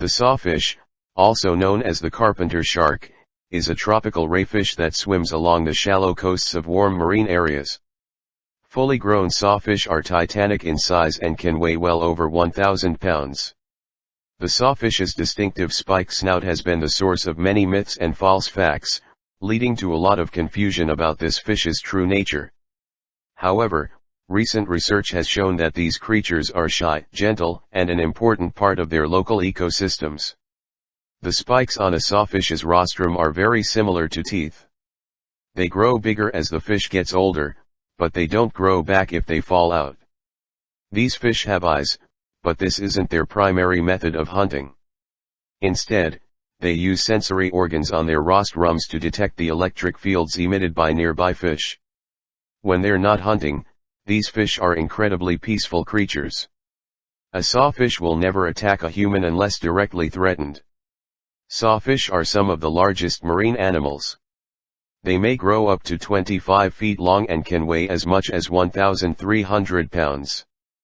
The sawfish, also known as the carpenter shark, is a tropical rayfish that swims along the shallow coasts of warm marine areas. Fully grown sawfish are titanic in size and can weigh well over 1,000 pounds. The sawfish's distinctive spike snout has been the source of many myths and false facts, leading to a lot of confusion about this fish's true nature. However, recent research has shown that these creatures are shy, gentle, and an important part of their local ecosystems. The spikes on a sawfish's rostrum are very similar to teeth. They grow bigger as the fish gets older, but they don't grow back if they fall out. These fish have eyes, but this isn't their primary method of hunting. Instead, they use sensory organs on their rostrums to detect the electric fields emitted by nearby fish. When they're not hunting, these fish are incredibly peaceful creatures. A sawfish will never attack a human unless directly threatened. Sawfish are some of the largest marine animals. They may grow up to 25 feet long and can weigh as much as 1,300 pounds.